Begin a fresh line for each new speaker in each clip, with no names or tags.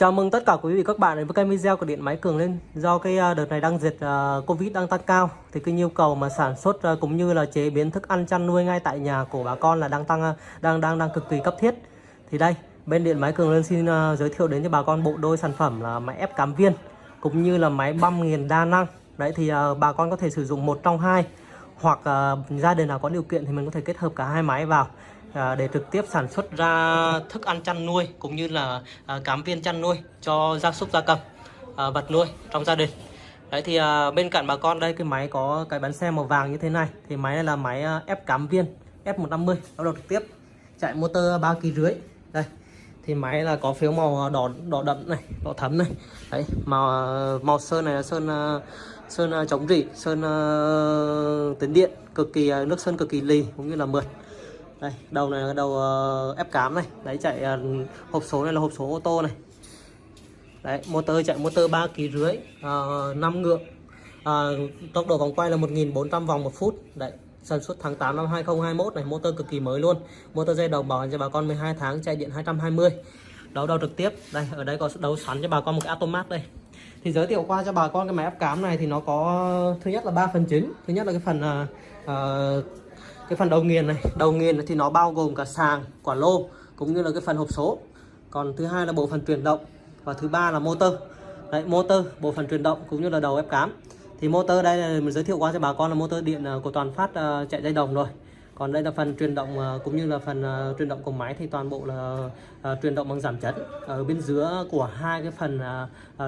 Chào mừng tất cả quý vị các bạn đến với kênh video của điện máy Cường lên. Do cái à, đợt này đang dịch uh, Covid đang tăng cao thì cái nhu cầu mà sản xuất uh, cũng như là chế biến thức ăn chăn nuôi ngay tại nhà của bà con là đang tăng đang đang đang cực kỳ cấp thiết. Thì đây, bên điện máy Cường lên xin uh, giới thiệu đến cho bà con bộ đôi sản phẩm là máy ép cám viên cũng như là máy băm nghiền đa năng. Đấy thì bà con có thể sử dụng một trong hai hoặc à, gia đình nào có điều kiện thì mình có thể kết hợp cả hai máy vào à, để trực tiếp sản xuất ra thức ăn chăn nuôi cũng như là à, cám viên chăn nuôi cho gia súc gia cầm à, vật nuôi trong gia đình. Đấy thì à, bên cạnh bà con đây cái máy có cái bánh xe màu vàng như thế này thì máy này là máy à, ép cám viên F150 bắt đầu trực tiếp chạy motor ba kg rưỡi. Đây thì máy là có phiếu màu đỏ đỏ đậm này đỏ thấm này. Đấy màu à, màu sơn này là sơn à, sơn à, chống rỉ sơn uh, tính điện cực kỳ nước sơn cực kỳ lì cũng như là mượt đây đầu này là đầu ờ, uh, ép cám này. Đấy chạy uh, hộp số này là hộp số ô tô này. Đấy motor chạy motor ba kg rưỡi uh, 5 ngựa uh, tốc độ vòng quay là 1.400 vòng một phút. Đấy sản xuất tháng 8 năm 2021 này motor cực kỳ mới luôn. Motor dây đầu bảo hành cho bà con 12 tháng chạy điện 220 đấu đầu trực tiếp. Đây ở đây có đấu sẵn cho bà con một cái automat đây. Thì giới thiệu qua cho bà con cái máy ép cám này thì nó có thứ nhất là ba phần chính. Thứ nhất là cái phần uh, uh, cái phần đầu nghiền này đầu nghiền thì nó bao gồm cả sàng quả lô cũng như là cái phần hộp số. Còn thứ hai là bộ phận truyền động và thứ ba là motor. Đấy motor bộ phận truyền động cũng như là đầu ép cám thì motor đây là mình giới thiệu qua cho bà con là motor điện à, của toàn phát uh, chạy dây đồng rồi. Còn đây là phần truyền động uh, cũng như là phần uh, truyền động của máy thì toàn bộ là truyền động bằng giảm chấn. Ở bên giữa của hai cái phần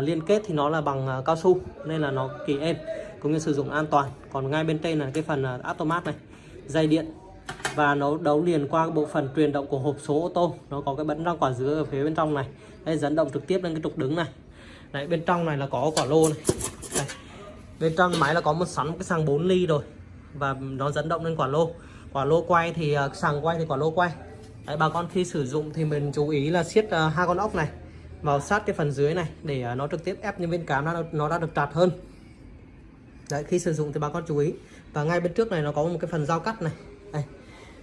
liên kết thì nó là bằng cao su nên là nó kỳ êm cũng như sử dụng an toàn. Còn ngay bên trên là cái phần automat này dây điện. Và nó đấu liền qua bộ phận truyền động của hộp số ô tô. Nó có cái bấn răng quả dứa ở phía bên trong này. Đây dẫn động trực tiếp lên cái trục đứng này. Đấy bên trong này là có quả lô này. Đây. bên trong máy là có một sẵn cái sàng 4 ly rồi. Và nó dẫn động lên quả lô. Quả lô quay thì à, sàng quay thì quả lô quay. Đấy bà con khi sử dụng thì mình chú ý là siết uh, hai con ốc này vào sát cái phần dưới này để uh, nó trực tiếp ép những bên cám nó nó đã được chặt hơn đấy khi sử dụng thì bà con chú ý. Và ngay bên trước này nó có một cái phần dao cắt này. Đây.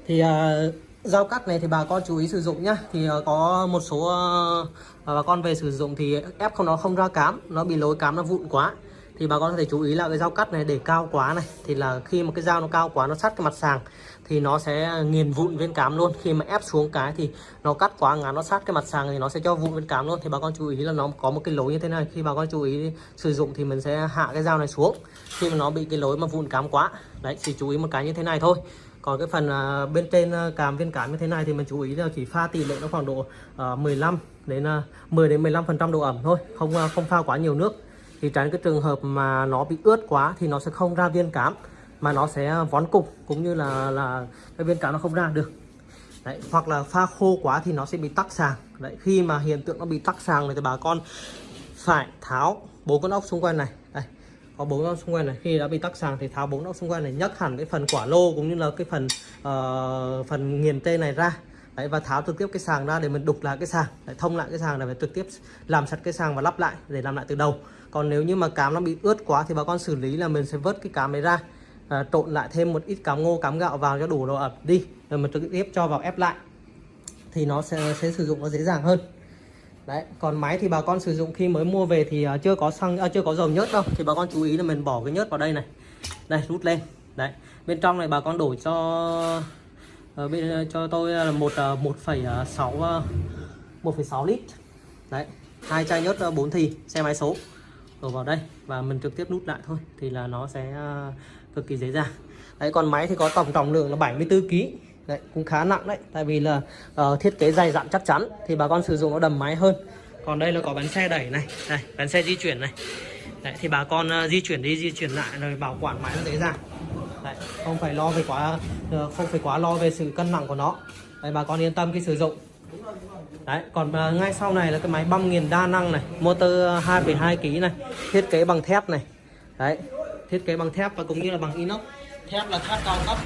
thì à, uh, dao cắt này thì bà con chú ý sử dụng nhá. Thì uh, có một số uh, bà con về sử dụng thì ép không nó không ra cám nó bị lối cám nó vụn quá thì bà con có thể chú ý là cái dao cắt này để cao quá này. Thì là khi mà cái dao nó cao quá, nó sát cái mặt sàng, thì nó sẽ nghiền vụn viên cám luôn. Khi mà ép xuống cái thì nó cắt quá ngắn, nó sát cái mặt sàng thì nó sẽ cho vụn viên cám luôn. Thì bà con chú ý là nó có một cái lối như thế này. Khi bà con chú ý sử dụng thì mình sẽ hạ cái dao này xuống. Khi mà nó bị cái lối mà vụn cám quá, đấy, chỉ chú ý một cái như thế này thôi. Còn cái phần à, bên trên cám càm viên cám như thế này thì mình chú ý là chỉ pha tỷ lệ nó khoảng độ à, 15 đến 10 đến 15 phần trăm độ ẩm thôi. Không không pha quá nhiều nước thì tránh cái trường hợp mà nó bị ướt quá thì nó sẽ không ra viên cám mà nó sẽ vón cục cũng như là là cái viên cám nó không ra được. Đấy hoặc là pha khô quá thì nó sẽ bị tắc sàng. Đấy khi mà hiện tượng nó bị tắc sàng này thì bà con phải tháo bốn con ốc xung quanh này. Đây có bốn ốc xung quanh này. Khi đã bị tắc sàng thì tháo bốn ốc xung quanh này nhấc hẳn cái phần quả lô cũng như là cái phần uh, phần nghiền tê này ra. Đấy, và tháo trực tiếp cái sàng ra để mình đục lại cái sàng. Để thông lại cái sàng này phải trực tiếp làm sạch cái sàng và lắp lại để làm lại từ đầu còn nếu như mà cám nó bị ướt quá thì bà con xử lý là mình sẽ vớt cái cám đấy ra à, trộn lại thêm một ít cám ngô cám gạo vào cho đủ độ ẩm đi rồi mình trực tiếp cho vào ép lại. Thì nó sẽ, sẽ sử dụng nó dễ dàng hơn. Đấy còn máy thì bà con sử dụng khi mới mua về thì uh, chưa có xăng uh, chưa có dầu nhớt đâu. Thì bà con chú ý là mình bỏ cái nhớt vào đây này. Đây rút lên. Đấy bên trong này bà con đổi cho uh, bên ờ, cho tôi là một ờ, một phẩy sáu một phẩy sáu lít. Đấy hai chai nhớt 4 thì xe máy số đổ vào đây và mình trực tiếp nút lại thôi thì là nó sẽ uh, cực kỳ dễ dàng. Đấy còn máy thì có tổng trọng lượng là 74 kg đấy cũng khá nặng đấy tại vì là uh, thiết kế dày dặn chắc chắn thì bà con sử dụng nó đầm máy hơn. Còn đây là có bánh xe đẩy này đây bánh xe di chuyển này. Đấy thì bà con uh, di chuyển đi di chuyển lại rồi bảo quản máy nó dễ dàng. Đấy, không phải lo về quá uh, không phải quá lo về sự cân nặng của nó. Đấy bà con yên tâm khi sử dụng. Đấy, còn uh, ngay sau này là cái máy băm nghiền đa năng này, motor 2,2 kg này, thiết kế bằng thép này. Đấy, thiết kế bằng thép và cũng như là bằng inox. Thép là thép cao cấp.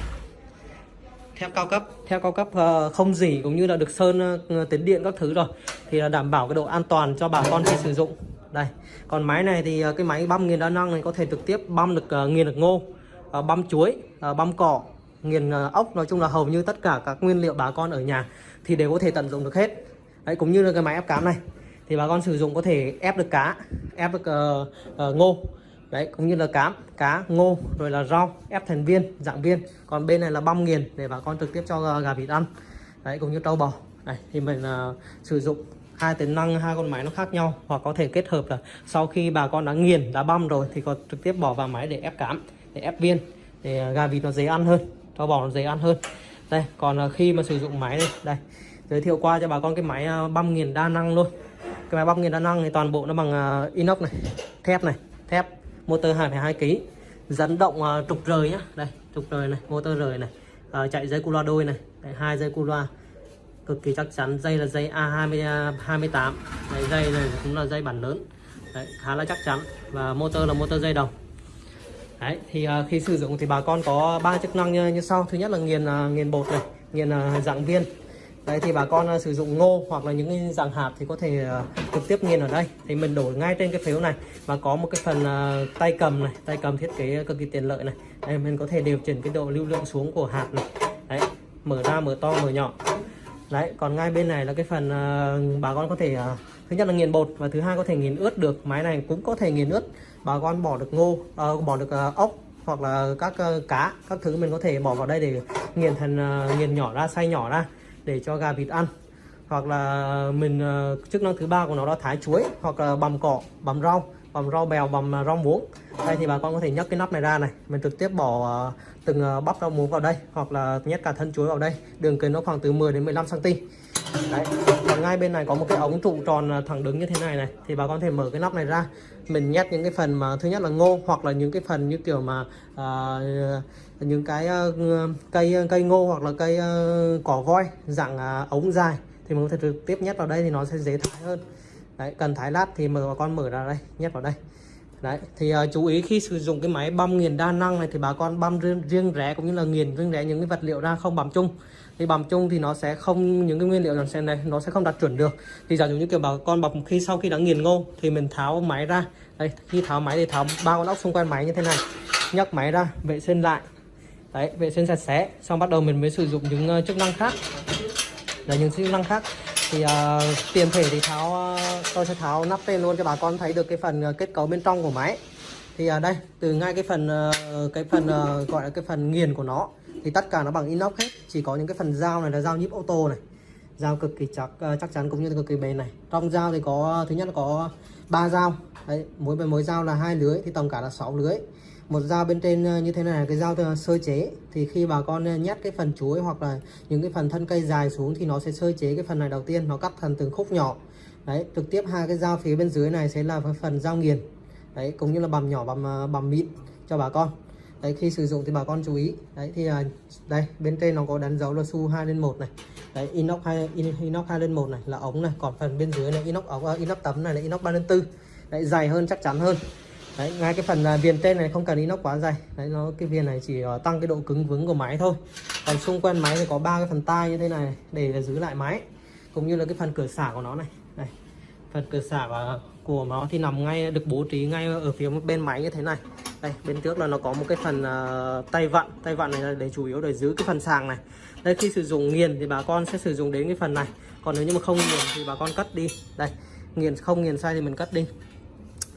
Thép cao cấp, thép cao cấp uh, không dỉ cũng như là được sơn ờ, uh, tiến điện các thứ rồi thì là đảm bảo cái độ an toàn cho bà con khi sử dụng. Đây, còn máy này thì uh, cái máy băm nghiền đa năng này có thể trực tiếp băm được uh, nghiền được ngô, uh, băm chuối, uh, băm cỏ, nghiền ốc nói chung là hầu như tất cả các nguyên liệu bà con ở nhà thì đều có thể tận dụng được hết đấy cũng như là cái máy ép cám này. Thì bà con sử dụng có thể ép được cá ép được uh, uh, ngô. Đấy cũng như là cám cá ngô rồi là rau ép thành viên dạng viên. Còn bên này là băm nghiền để bà con trực tiếp cho ờ, gà vịt ăn. Đấy cũng như trâu bò. Đấy, thì mình uh, sử dụng hai tính năng hai con máy nó khác nhau hoặc có thể kết hợp là sau khi bà con đã nghiền đã băm rồi thì còn trực tiếp bỏ vào máy để ép cám để ép viên để gà vịt nó dễ ăn hơn trâu bò nó dễ ăn hơn. Đây còn khi mà sử dụng máy đây đây giới thiệu qua cho bà con cái máy à, băm nghiền đa năng luôn. Cái máy băm nghiền đa năng thì toàn bộ nó bằng à, inox này thép này thép motor 2,2 kg dẫn động à, trục rời nhá. Đây trục rời này motor rời này à, chạy dây cu loa đôi này. Hai dây cu loa cực kỳ chắc chắn dây là dây A28 đấy, dây này cũng là dây bản lớn. Đấy, khá là chắc chắn và motor là motor dây đồng. Đấy thì uh, khi sử dụng thì bà con có ba chức năng như, như sau. Thứ nhất là nghiền uh, nghiền bột này nghiền uh, dạng viên. Đấy thì bà con ờ, sử dụng ngô hoặc là những cái dạng hạt thì có thể ờ, trực tiếp nghiền ở đây. Thì mình đổ ngay trên cái phiếu này và có một cái phần ờ, tay cầm này tay cầm thiết kế cực kỳ tiện lợi này. Đây mình có thể điều chỉnh cái độ lưu lượng xuống của hạt này. Đấy mở ra mở to mở nhỏ. Đấy còn ngay bên này là cái phần uh, bà con có thể uh, thứ nhất là nghiền bột và thứ hai có thể nghiền ướt được. Máy này cũng có thể nghiền ướt. Bà con bỏ được ngô uh, bỏ được uh, ốc hoặc là các uh, cá các thứ mình có thể bỏ vào đây để nghiền thành uh, nghiền nhỏ ra xay nhỏ ra để cho gà vịt ăn. Hoặc là mình ờ, chức năng thứ ba của nó là thái chuối, hoặc là bằm cỏ, bằm rau bằm rau bèo, bằm ờ, rau muống. Đây thì bà con có thể nhấc cái nắp này ra này. Mình trực tiếp bỏ ờ, từng bắp rau muống vào đây, hoặc là nhét cả thân chuối vào đây. Đường kính nó khoảng từ 10 đến 15 cm đấy còn ngay bên này có một cái ống trụ tròn à, thẳng đứng như thế này này. Thì bà con thể mở cái nắp này ra. Mình nhét những cái phần mà thứ nhất là ngô hoặc là những cái phần như kiểu mà uh, những cái uh, cây cây ngô hoặc là cây uh, cỏ voi dạng uh, ống dài. Thì mình có thể trực tiếp nhét vào đây thì nó sẽ dễ thái hơn. Đấy cần thái lát thì mở bà con mở ra đây nhét vào đây đấy thì uh, chú ý khi sử dụng cái máy băm nghiền đa năng này thì bà con băm riêng, riêng rẽ cũng như là nghiền riêng rẽ những cái vật liệu ra không bằm chung. Thì bằm chung thì nó sẽ không những cái nguyên liệu nó sẽ này nó sẽ không đạt chuẩn được. Thì giả dụ như kiểu bà con bọc khi sau khi đã nghiền ngô thì mình tháo máy ra. Đây khi tháo máy thì tháo ba con ốc xung quanh máy như thế này nhấc máy ra vệ sinh lại. Đấy vệ sinh sạch sẽ xong bắt đầu mình mới sử dụng những uh, chức năng khác. Là những chức năng khác thì uh, tiền thể thì tháo uh, tôi sẽ tháo nắp lên luôn cho bà con thấy được cái phần uh, kết cấu bên trong của máy. Thì ở uh, đây từ ngay cái phần uh, cái phần uh, gọi là cái phần nghiền của nó thì tất cả nó bằng inox hết. Chỉ có những cái phần dao này là dao nhíp ô tô này dao cực kỳ chắc uh, chắc chắn cũng như cực kỳ bền này. Trong dao thì có thứ nhất là có ba dao đấy, mỗi mỗi dao là hai lưới, thì tổng cả là 6 lưới. Một dao bên trên ờ, như thế này là cái dao ờ, sơ chế. Thì khi bà con ờ, nhét cái phần chuối hoặc là những cái phần thân cây dài xuống thì nó sẽ sơ chế cái phần này đầu tiên, nó cắt thành từng khúc nhỏ. Đấy, trực tiếp hai cái dao phía bên dưới này sẽ là phần dao nghiền. Đấy, cũng như là bằm nhỏ, bằm bằm mịn cho bà con. Đấy, khi sử dụng thì bà con chú ý. Đấy, thì đây, bên trên nó có đánh dấu là su 2 lên 1 này. Đấy, inox 2 inox 2 lên 1 này là ống này. Còn phần bên dưới này inox ống inox tấm này là inox 3 lên 4 đấy dày hơn chắc chắn hơn. Đấy ngay cái phần à, viền tên này không cần inox quá dày đấy nó cái viền này chỉ uh, tăng cái độ cứng vững của máy thôi. Còn xung quanh máy thì có ba cái phần tai như thế này để giữ lại máy cũng như là cái phần cửa xả của nó này. Đây phần cửa xả của, của nó thì nằm ngay được bố trí ngay ở phía bên máy như thế này. Đây bên trước là nó có một cái phần uh, tay vặn. Tay vặn này là để chủ yếu để giữ cái phần sàng này. Đây khi sử dụng nghiền thì bà con sẽ sử dụng đến cái phần này. Còn nếu như mà không nghiền thì bà con cắt đi. Đây nghiền không nghiền sai thì mình cắt đi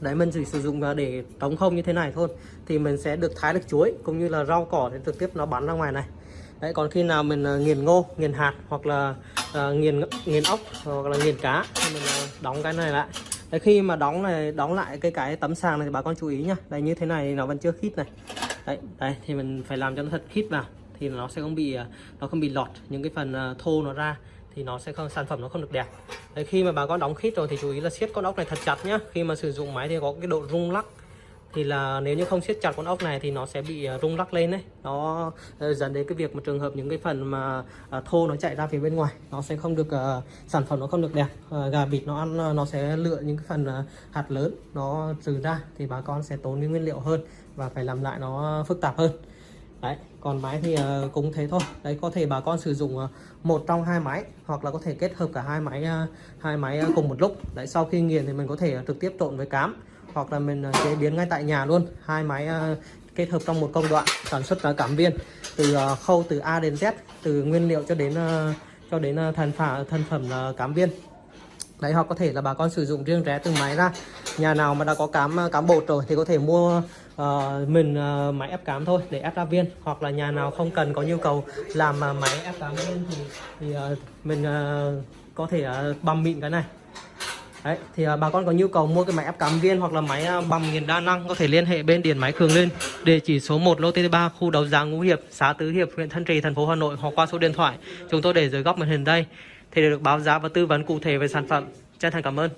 đấy mình chỉ sử dụng để trống không như thế này thôi. Thì mình sẽ được thái được chuối cũng như là rau cỏ để trực tiếp nó bắn ra ngoài này. Đấy còn khi nào mình ờ, nghiền ngô nghiền hạt hoặc là uh, nghiền nghiền ốc hoặc là nghiền cá thì mình ờ, đóng cái này lại. Đấy khi mà đóng này đóng lại cái cái tấm sàng này thì bà con chú ý nhá. Đây như thế này nó vẫn chưa khít này. Đấy đấy thì mình phải làm cho nó thật khít vào thì nó sẽ không bị nó không bị lọt những cái phần thô nó ra thì nó sẽ không sản phẩm nó không được đẹp. Đấy, khi mà bà con đóng khít rồi thì chú ý là siết con ốc này thật chặt nhá. Khi mà sử dụng máy thì có cái độ rung lắc. Thì là nếu như không siết chặt con ốc này thì nó sẽ bị à, rung lắc lên đấy. Nó ờ, dẫn đến cái việc một trường hợp những cái phần mà à, thô nó chạy ra phía bên ngoài nó sẽ không được uh, sản phẩm nó không được đẹp. Uh, gà vịt nó ăn nó sẽ lựa những cái phần uh, hạt lớn nó trừ ra thì bà con sẽ tốn cái nguyên liệu hơn và phải làm lại nó phức tạp hơn đấy còn máy thì uh, cũng thế thôi. Đấy có thể bà con sử dụng uh, một trong hai máy hoặc là có thể kết hợp cả hai máy uh, hai máy uh, cùng một lúc. Đấy sau khi nghiền thì mình có thể uh, trực tiếp trộn với cám hoặc là mình uh, chế biến ngay tại nhà luôn. Hai máy uh, kết hợp trong một công đoạn sản xuất uh, cảm viên. Từ uh, khâu từ A đến Z từ nguyên liệu cho đến uh, cho đến uh, thành phẩm thành phẩm uh, cám viên. Đấy hoặc có thể là bà con sử dụng riêng rẽ từng máy ra. Nhà nào mà đã có cám cám bột rồi thì có thể mua uh, mình uh, máy ép cám thôi để ép ra viên hoặc là nhà nào không cần có nhu cầu làm uh, máy ép cám viên thì, thì uh, mình uh, có thể uh, băm mịn cái này Đấy, thì uh, bà con có nhu cầu mua cái máy ép cám viên hoặc là máy uh, bầm nghiền đa năng có thể liên hệ bên điện máy Cường lên địa chỉ số 1 lô T3 khu đấu giá Ngũ Hiệp, xã Tứ Hiệp, huyện Thanh Trì, thành phố Hà Nội hoặc qua số điện thoại chúng tôi để dưới góc màn hình đây thì được báo giá và tư vấn cụ thể về sản phẩm. Chân thành cảm ơn.